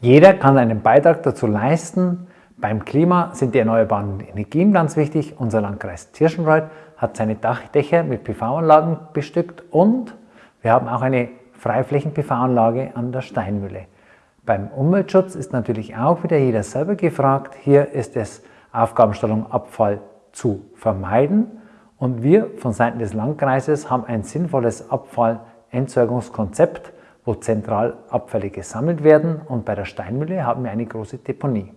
Jeder kann einen Beitrag dazu leisten. Beim Klima sind die erneuerbaren Energien ganz wichtig. Unser Landkreis Tirschenreuth hat seine Dächer mit PV-Anlagen bestückt und wir haben auch eine Freiflächen-PV-Anlage an der Steinmühle. Beim Umweltschutz ist natürlich auch wieder jeder selber gefragt. Hier ist es Aufgabenstellung Abfall zu vermeiden und wir von Seiten des Landkreises haben ein sinnvolles Abfallentsorgungskonzept wo zentral Abfälle gesammelt werden und bei der Steinmühle haben wir eine große Deponie.